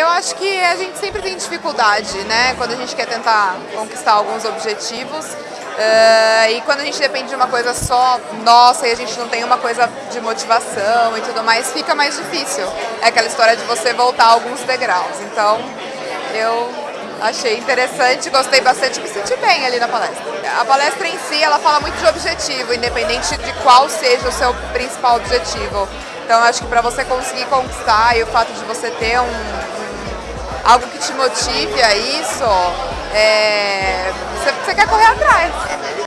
Eu acho que a gente sempre tem dificuldade, né? Quando a gente quer tentar conquistar alguns objetivos. Uh, e quando a gente depende de uma coisa só nossa e a gente não tem uma coisa de motivação e tudo mais, fica mais difícil. É aquela história de você voltar alguns degraus. Então, eu achei interessante, gostei bastante, me senti bem ali na palestra. A palestra em si, ela fala muito de objetivo, independente de qual seja o seu principal objetivo. Então, acho que para você conseguir conquistar e o fato de você ter um algo que te motive a isso, é, você, você quer correr atrás.